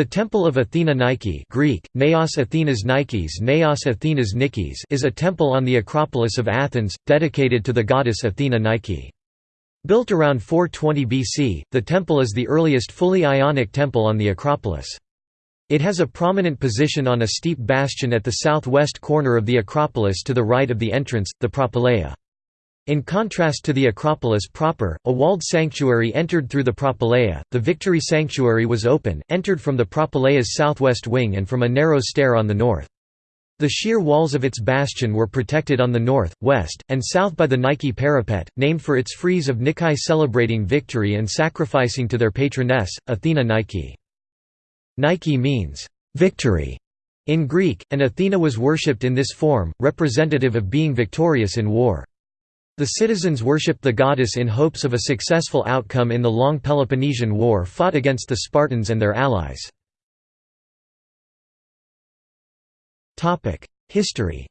The Temple of Athena Nike Greek, Naos Athenas Nikes Naos Athenas Nikes is a temple on the Acropolis of Athens, dedicated to the goddess Athena Nike. Built around 420 BC, the temple is the earliest fully Ionic temple on the Acropolis. It has a prominent position on a steep bastion at the southwest corner of the Acropolis to the right of the entrance, the Propylaea. In contrast to the Acropolis proper, a walled sanctuary entered through the Propylaea, the Victory Sanctuary was open, entered from the Propylaea's southwest wing and from a narrow stair on the north. The sheer walls of its bastion were protected on the north, west, and south by the Nike parapet, named for its frieze of Nike celebrating victory and sacrificing to their patroness, Athena Nike. Nike means, "...victory", in Greek, and Athena was worshipped in this form, representative of being victorious in war. The citizens worshipped the goddess in hopes of a successful outcome in the long Peloponnesian War fought against the Spartans and their allies. History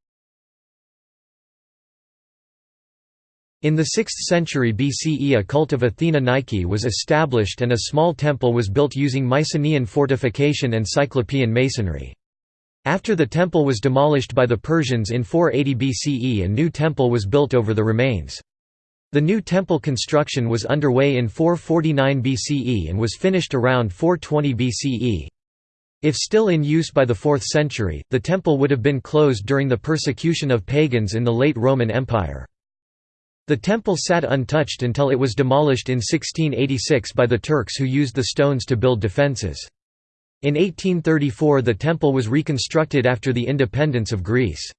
In the 6th century BCE a cult of Athena Nike was established and a small temple was built using Mycenaean fortification and Cyclopean masonry. After the temple was demolished by the Persians in 480 BCE a new temple was built over the remains. The new temple construction was underway in 449 BCE and was finished around 420 BCE. If still in use by the 4th century, the temple would have been closed during the persecution of pagans in the late Roman Empire. The temple sat untouched until it was demolished in 1686 by the Turks who used the stones to build defences. In 1834 the temple was reconstructed after the independence of Greece.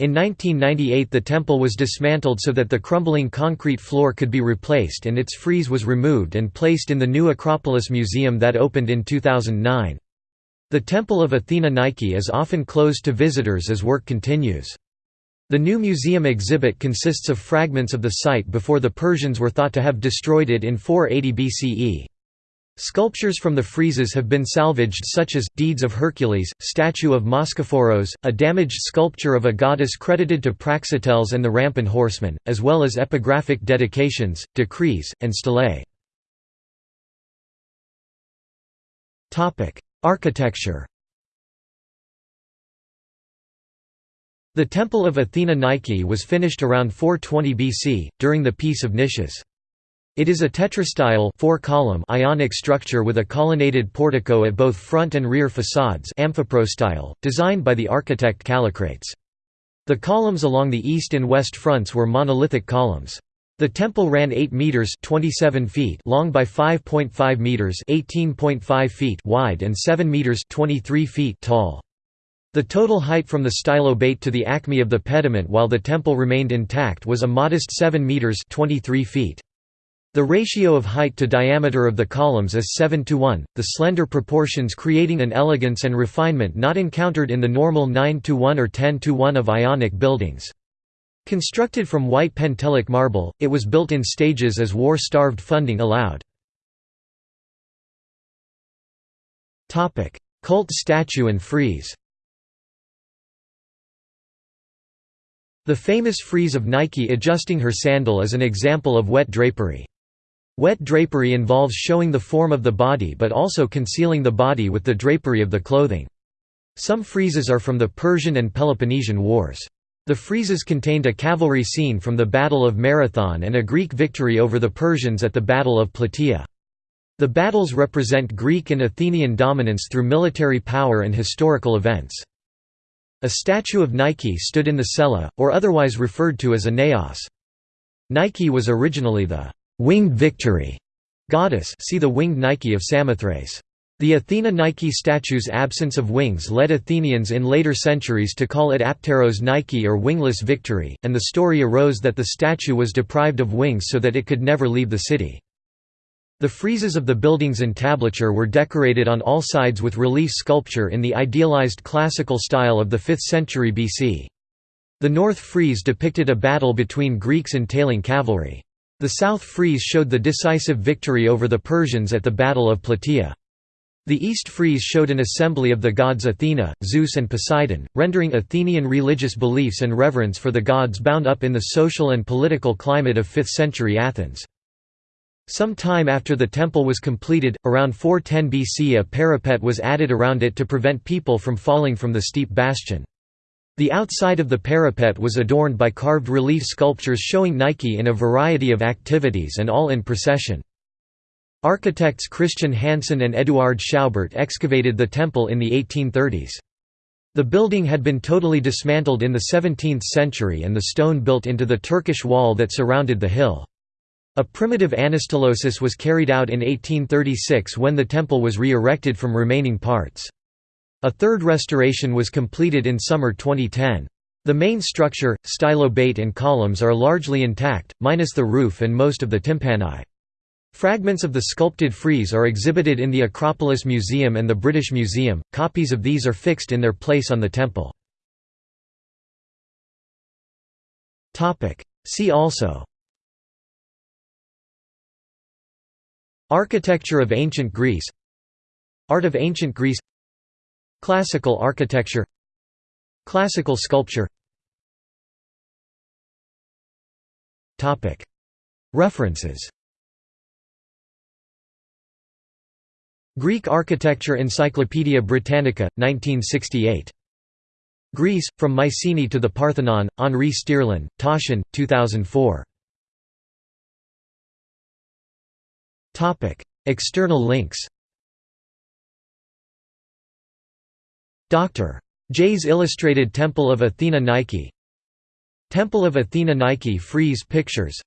In 1998 the temple was dismantled so that the crumbling concrete floor could be replaced and its frieze was removed and placed in the new Acropolis Museum that opened in 2009. The Temple of Athena Nike is often closed to visitors as work continues. The new museum exhibit consists of fragments of the site before the Persians were thought to have destroyed it in 480 BCE. Sculptures from the friezes have been salvaged such as, Deeds of Hercules, statue of Moschophoros, a damaged sculpture of a goddess credited to Praxiteles and the Rampin horsemen, as well as epigraphic dedications, decrees, and stelae. Architecture The Temple of Athena Nike was finished around 420 BC, during the Peace of Nicias. It is a tetrastyle four-column Ionic structure with a colonnaded portico at both front and rear facades amphiprostyle, designed by the architect Kallikrates. The columns along the east and west fronts were monolithic columns. The temple ran 8 meters (27 feet) long by 5.5 meters (18.5 feet) wide and 7 meters (23 feet) tall. The total height from the stylobate to the acme of the pediment while the temple remained intact was a modest 7 meters (23 feet). The ratio of height to diameter of the columns is 7 to 1, the slender proportions creating an elegance and refinement not encountered in the normal 9 to 1 or 10 to 1 of Ionic buildings. Constructed from white Pentelic marble, it was built in stages as war-starved funding allowed. Cult statue and frieze The famous frieze of Nike adjusting her sandal is an example of wet drapery. Wet drapery involves showing the form of the body but also concealing the body with the drapery of the clothing. Some friezes are from the Persian and Peloponnesian Wars. The friezes contained a cavalry scene from the Battle of Marathon and a Greek victory over the Persians at the Battle of Plataea. The battles represent Greek and Athenian dominance through military power and historical events. A statue of Nike stood in the cella, or otherwise referred to as a naos. Nike was originally the winged victory goddess see the winged Nike of Samothrace. The Athena Nike statue's absence of wings led Athenians in later centuries to call it Apteros Nike or wingless victory, and the story arose that the statue was deprived of wings so that it could never leave the city. The friezes of the building's entablature were decorated on all sides with relief sculpture in the idealized classical style of the 5th century BC. The north frieze depicted a battle between Greeks and tailing cavalry. The south frieze showed the decisive victory over the Persians at the Battle of Plataea. The east frieze showed an assembly of the gods Athena, Zeus and Poseidon, rendering Athenian religious beliefs and reverence for the gods bound up in the social and political climate of 5th century Athens. Some time after the temple was completed, around 410 BC a parapet was added around it to prevent people from falling from the steep bastion. The outside of the parapet was adorned by carved relief sculptures showing Nike in a variety of activities and all in procession. Architects Christian Hansen and Eduard Schaubert excavated the temple in the 1830s. The building had been totally dismantled in the 17th century and the stone built into the Turkish wall that surrounded the hill. A primitive anastylosis was carried out in 1836 when the temple was re-erected from remaining parts. A third restoration was completed in summer 2010. The main structure, stylobate and columns are largely intact, minus the roof and most of the tympani. Fragments of the sculpted frieze are exhibited in the Acropolis Museum and the British Museum, copies of these are fixed in their place on the temple. See also Architecture of Ancient Greece Art of Ancient Greece Classical architecture Classical sculpture References Greek Architecture Encyclopaedia Britannica, 1968. Greece, From Mycenae to the Parthenon, Henri Stierlin, Taschen, 2004. External links Dr. J's Illustrated Temple of Athena Nike. Temple of Athena Nike frieze pictures.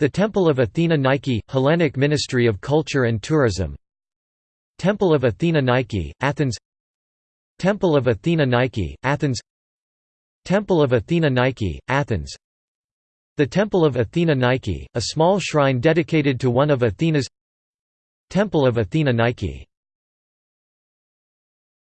The Temple of Athena Nike, Hellenic Ministry of Culture and Tourism. Temple of Athena Nike, Athens. Temple of Athena Nike, Athens. Temple of Athena Nike, Athens. The Temple of Athena Nike, a small shrine dedicated to one of Athena's Temple of Athena Nike